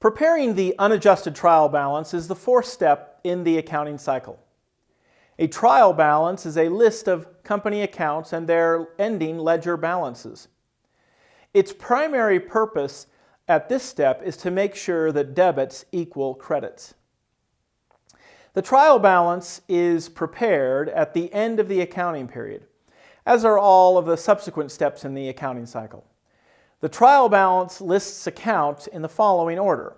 Preparing the unadjusted trial balance is the fourth step in the accounting cycle. A trial balance is a list of company accounts and their ending ledger balances. Its primary purpose at this step is to make sure that debits equal credits. The trial balance is prepared at the end of the accounting period, as are all of the subsequent steps in the accounting cycle. The trial balance lists accounts in the following order.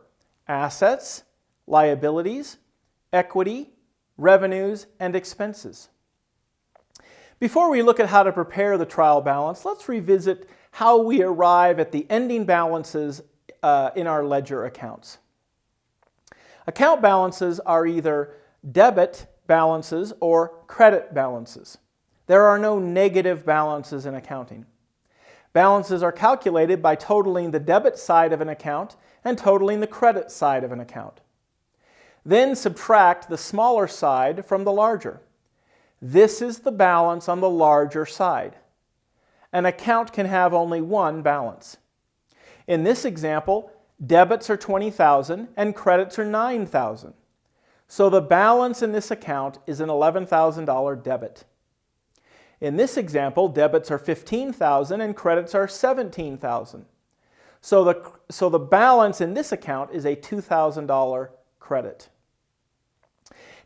Assets, liabilities, equity, revenues, and expenses. Before we look at how to prepare the trial balance, let's revisit how we arrive at the ending balances uh, in our ledger accounts. Account balances are either debit balances or credit balances. There are no negative balances in accounting. Balances are calculated by totaling the debit side of an account and totaling the credit side of an account. Then subtract the smaller side from the larger. This is the balance on the larger side. An account can have only one balance. In this example, debits are 20,000 and credits are 9,000. So the balance in this account is an $11,000 debit. In this example, debits are 15,000 and credits are 17,000. So the, so the balance in this account is a $2,000 credit.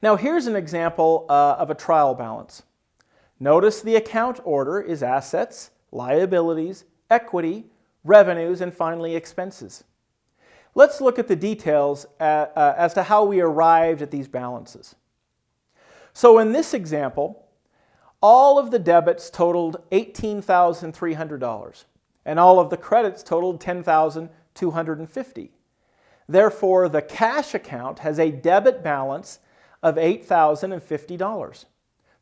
Now here's an example uh, of a trial balance. Notice the account order is assets, liabilities, equity, revenues, and finally expenses. Let's look at the details at, uh, uh, as to how we arrived at these balances. So in this example, all of the debits totaled $18,300 and all of the credits totaled 10,250. Therefore, the cash account has a debit balance of $8,050.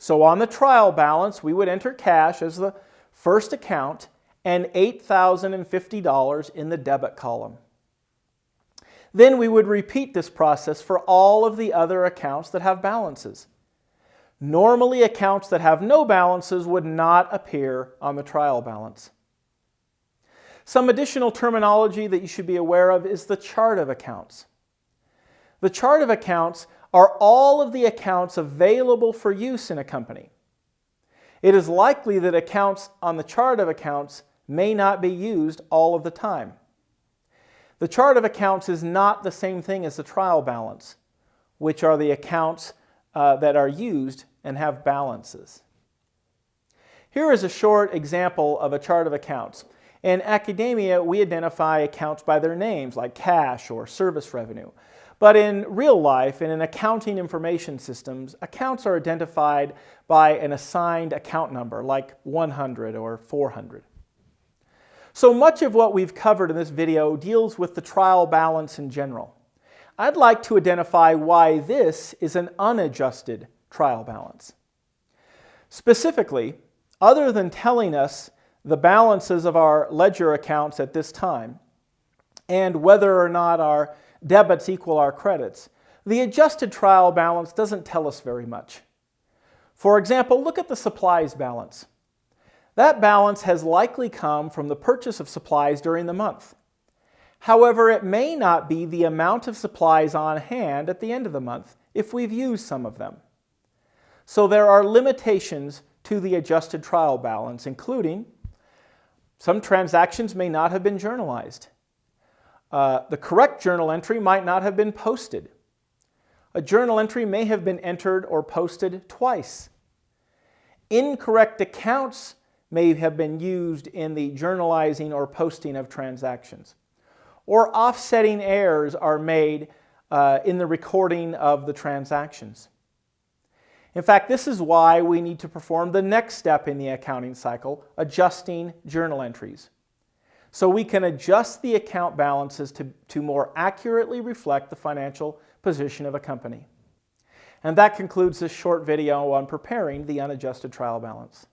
So on the trial balance, we would enter cash as the first account and $8,050 in the debit column. Then we would repeat this process for all of the other accounts that have balances. Normally, accounts that have no balances would not appear on the trial balance. Some additional terminology that you should be aware of is the chart of accounts. The chart of accounts are all of the accounts available for use in a company. It is likely that accounts on the chart of accounts may not be used all of the time. The chart of accounts is not the same thing as the trial balance, which are the accounts uh, that are used and have balances. Here is a short example of a chart of accounts. In academia, we identify accounts by their names, like cash or service revenue. But in real life and in accounting information systems, accounts are identified by an assigned account number, like 100 or 400. So much of what we've covered in this video deals with the trial balance in general. I'd like to identify why this is an unadjusted trial balance. Specifically, other than telling us the balances of our ledger accounts at this time and whether or not our debits equal our credits, the adjusted trial balance doesn't tell us very much. For example, look at the supplies balance. That balance has likely come from the purchase of supplies during the month. However, it may not be the amount of supplies on hand at the end of the month if we've used some of them. So there are limitations to the adjusted trial balance, including some transactions may not have been journalized. Uh, the correct journal entry might not have been posted. A journal entry may have been entered or posted twice. Incorrect accounts may have been used in the journalizing or posting of transactions. Or offsetting errors are made uh, in the recording of the transactions. In fact, this is why we need to perform the next step in the accounting cycle, adjusting journal entries. So we can adjust the account balances to, to more accurately reflect the financial position of a company. And that concludes this short video on preparing the unadjusted trial balance.